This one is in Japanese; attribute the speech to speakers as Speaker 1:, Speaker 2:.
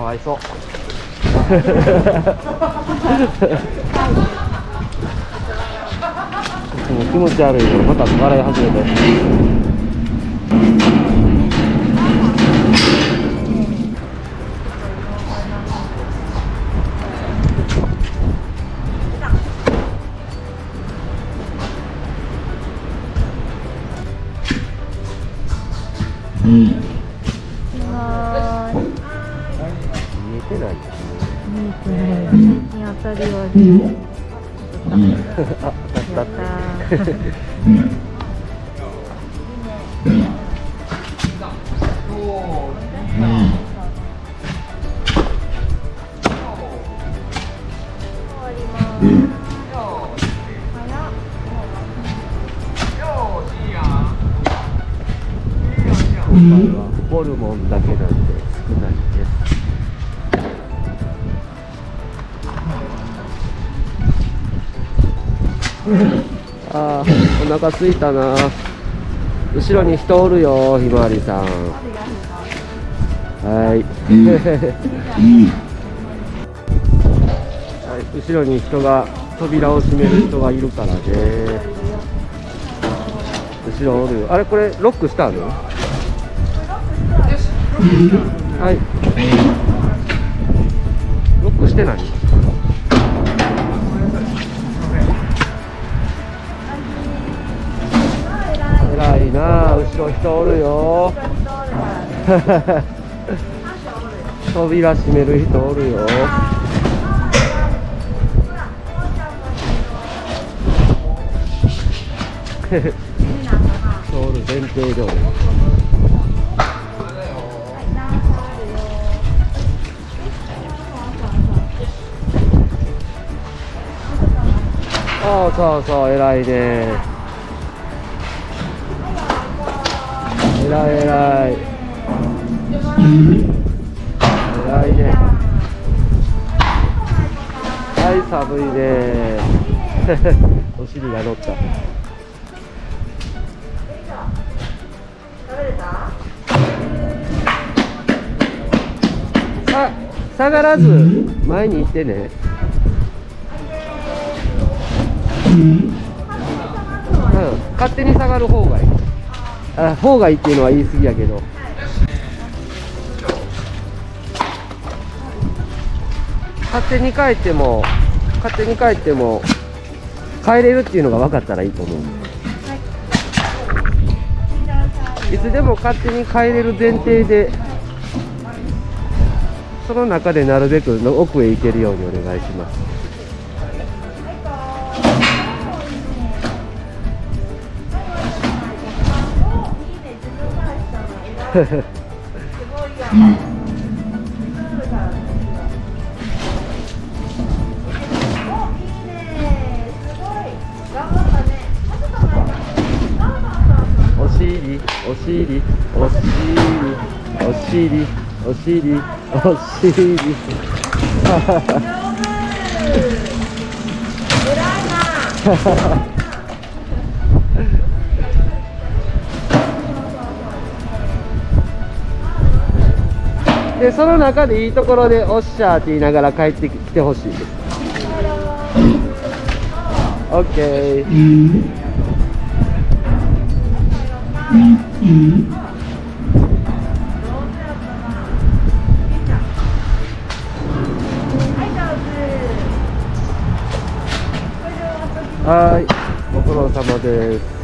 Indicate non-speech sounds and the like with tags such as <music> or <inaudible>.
Speaker 1: かわいそう。もう気持ち悪いよまた笑い始めて。
Speaker 2: は
Speaker 1: てない
Speaker 2: 見えてない見当たりはね
Speaker 1: あ当た
Speaker 2: や
Speaker 1: っ
Speaker 2: ったたー終わります早っ
Speaker 1: 今回はホルモンだけなん。で少ない <laughs> あーお腹すいたな。後ろに人おるよひまわりさん。はい、<laughs> はい、後ろに人が扉を閉める人がいるからね。後ろおるよ。あれこれロックしたの？はい。ロックしてない？人おるよ。<laughs> 扉閉める人おるよ。<laughs> 通る前提通りそうそうそう偉いね。偉い偉い。偉いね。はい寒いね。<laughs> お尻が乗った。さ下がらず前に行ってね。うん、勝手に下がる方がいい。あ方がいいっていうのは言い過ぎやけど。勝手に帰っても勝手に帰っても帰れるっていうのが分かったらいいと思う。いつでも勝手に帰れる前提でその中でなるべくの奥へ行けるようにお願いします。お尻お尻お尻お尻お尻お尻でその中でいいところでおっしゃーって言いながら帰ってきてほしいです。オッケー。はい。ご苦労様です。